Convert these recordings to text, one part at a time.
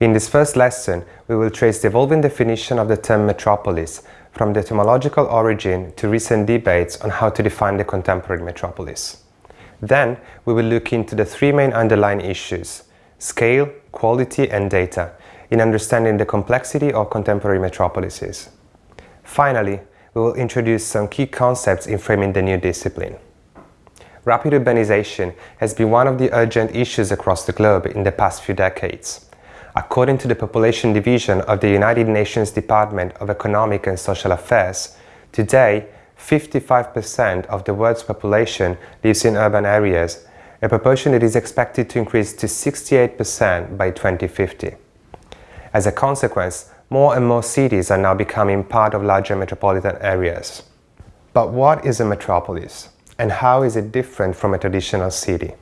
In this first lesson, we will trace the evolving definition of the term metropolis from the etymological origin to recent debates on how to define the contemporary metropolis. Then, we will look into the three main underlying issues, scale, quality and data, in understanding the complexity of contemporary metropolises. Finally, we will introduce some key concepts in framing the new discipline. Rapid urbanization has been one of the urgent issues across the globe in the past few decades. According to the Population Division of the United Nations Department of Economic and Social Affairs, today 55% of the world's population lives in urban areas, a proportion that is expected to increase to 68% by 2050. As a consequence, more and more cities are now becoming part of larger metropolitan areas. But what is a metropolis? And how is it different from a traditional city?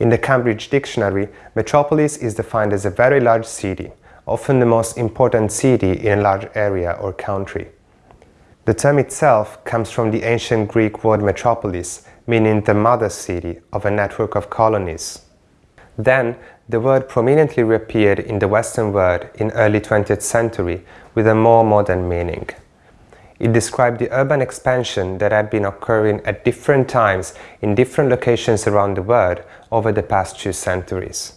In the Cambridge Dictionary, metropolis is defined as a very large city, often the most important city in a large area or country. The term itself comes from the ancient Greek word metropolis, meaning the mother city of a network of colonies. Then, the word prominently reappeared in the Western world in early 20th century with a more modern meaning. It described the urban expansion that had been occurring at different times in different locations around the world over the past two centuries.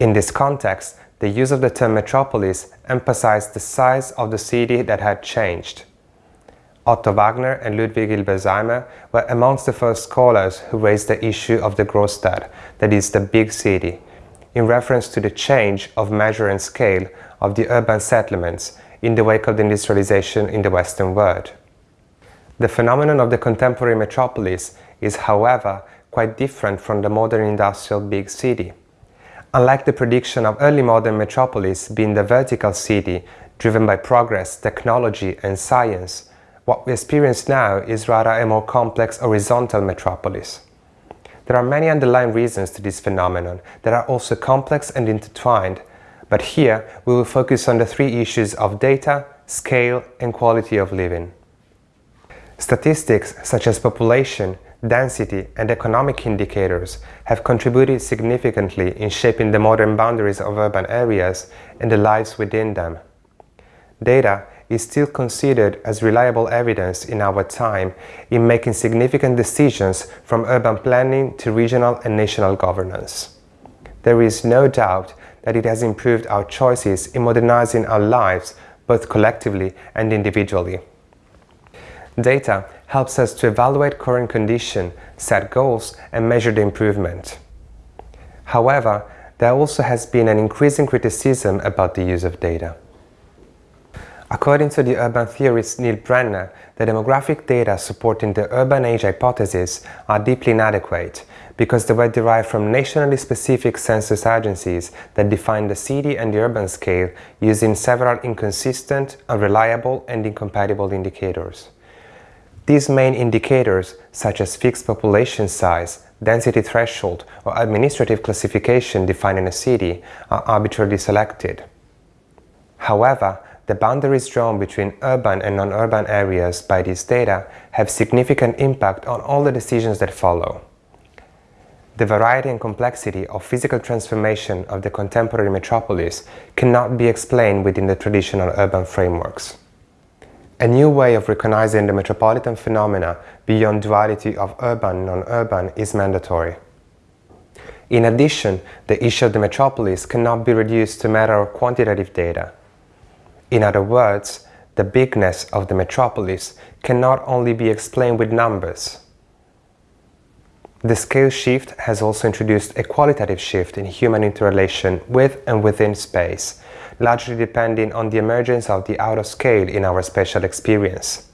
In this context, the use of the term metropolis emphasized the size of the city that had changed. Otto Wagner and Ludwig Hilberseimer were amongst the first scholars who raised the issue of the Großstadt, that is, the big city, in reference to the change of measure and scale of the urban settlements in the wake of the industrialization in the Western world. The phenomenon of the contemporary metropolis is, however, quite different from the modern industrial big city. Unlike the prediction of early modern metropolis being the vertical city driven by progress, technology and science, what we experience now is rather a more complex horizontal metropolis. There are many underlying reasons to this phenomenon that are also complex and intertwined but here we will focus on the three issues of data, scale and quality of living. Statistics such as population, density and economic indicators have contributed significantly in shaping the modern boundaries of urban areas and the lives within them. Data is still considered as reliable evidence in our time in making significant decisions from urban planning to regional and national governance. There is no doubt that it has improved our choices in modernizing our lives both collectively and individually. Data helps us to evaluate current condition, set goals and measure the improvement. However, there also has been an increasing criticism about the use of data. According to the urban theorist Neil Brenner, the demographic data supporting the urban age hypothesis are deeply inadequate because they were derived from nationally specific census agencies that define the city and the urban scale using several inconsistent, unreliable and incompatible indicators. These main indicators, such as fixed population size, density threshold or administrative classification defining a city, are arbitrarily selected. However, the boundaries drawn between urban and non-urban areas by these data have significant impact on all the decisions that follow. The variety and complexity of physical transformation of the contemporary metropolis cannot be explained within the traditional urban frameworks. A new way of recognizing the metropolitan phenomena beyond duality of urban and non-urban is mandatory. In addition, the issue of the metropolis cannot be reduced to matter of quantitative data. In other words, the bigness of the metropolis cannot only be explained with numbers. The scale shift has also introduced a qualitative shift in human interrelation with and within space, largely depending on the emergence of the outer scale in our spatial experience.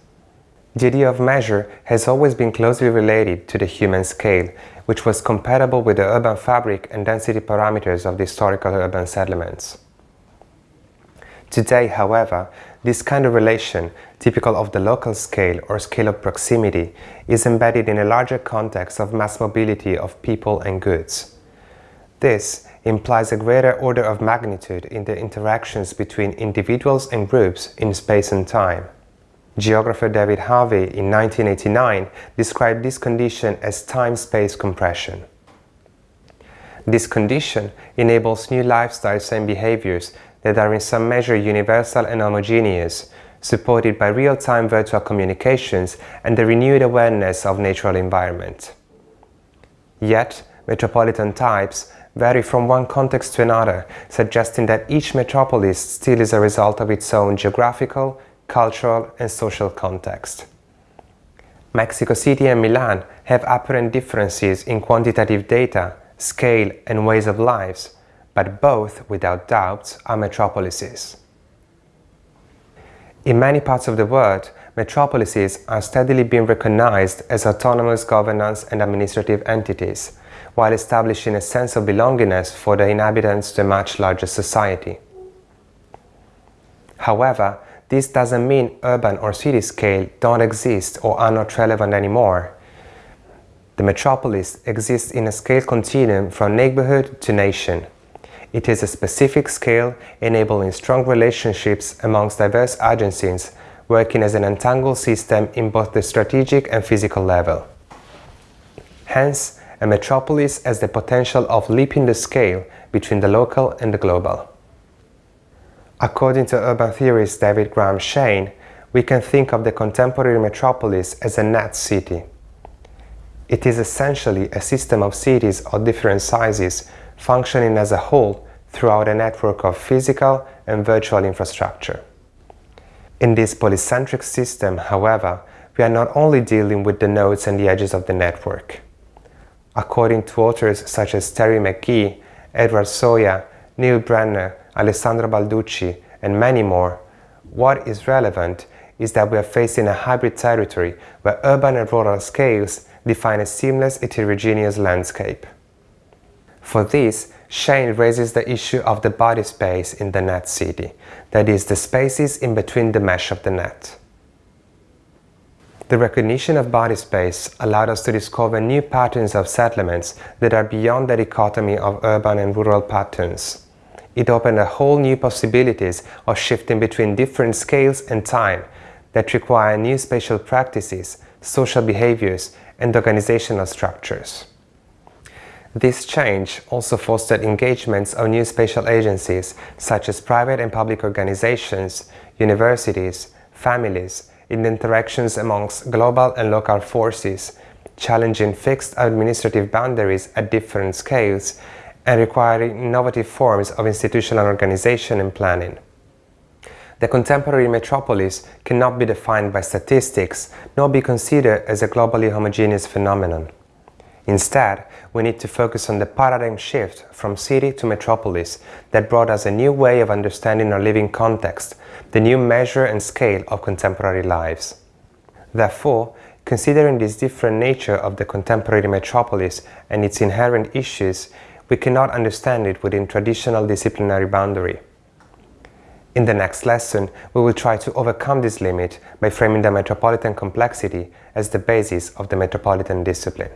The idea of measure has always been closely related to the human scale, which was compatible with the urban fabric and density parameters of the historical urban settlements. Today, however, this kind of relation, typical of the local scale or scale of proximity, is embedded in a larger context of mass mobility of people and goods. This implies a greater order of magnitude in the interactions between individuals and groups in space and time. Geographer David Harvey in 1989 described this condition as time-space compression. This condition enables new lifestyles and behaviors that are in some measure universal and homogeneous, supported by real-time virtual communications and the renewed awareness of natural environment. Yet, metropolitan types vary from one context to another, suggesting that each metropolis still is a result of its own geographical, cultural and social context. Mexico City and Milan have apparent differences in quantitative data, scale and ways of lives, but both, without doubt, are metropolises. In many parts of the world, metropolises are steadily being recognized as autonomous governance and administrative entities, while establishing a sense of belongingness for the inhabitants to a much larger society. However, this doesn't mean urban or city scale don't exist or are not relevant anymore. The metropolis exists in a scale continuum from neighborhood to nation. It is a specific scale enabling strong relationships amongst diverse agencies working as an entangled system in both the strategic and physical level. Hence, a metropolis has the potential of leaping the scale between the local and the global. According to urban theorist David Grahame Shane, we can think of the contemporary metropolis as a net city. It is essentially a system of cities of different sizes functioning as a whole throughout a network of physical and virtual infrastructure. In this polycentric system, however, we are not only dealing with the nodes and the edges of the network. According to authors such as Terry McGee, Edward Soja, Neil Brenner, Alessandro Balducci, and many more, what is relevant is that we are facing a hybrid territory where urban and rural scales define a seamless heterogeneous landscape. For this, Shane raises the issue of the body space in the net city, that is, the spaces in between the mesh of the net. The recognition of body space allowed us to discover new patterns of settlements that are beyond the dichotomy of urban and rural patterns. It opened a whole new possibilities of shifting between different scales and time that require new spatial practices, social behaviors, and organizational structures. This change also fostered engagements of new spatial agencies such as private and public organizations, universities, families, in interactions amongst global and local forces, challenging fixed administrative boundaries at different scales and requiring innovative forms of institutional organization and planning. The contemporary metropolis cannot be defined by statistics nor be considered as a globally homogeneous phenomenon. Instead, we need to focus on the paradigm shift from city to metropolis that brought us a new way of understanding our living context, the new measure and scale of contemporary lives. Therefore, considering this different nature of the contemporary metropolis and its inherent issues, we cannot understand it within traditional disciplinary boundary. In the next lesson, we will try to overcome this limit by framing the metropolitan complexity as the basis of the metropolitan discipline.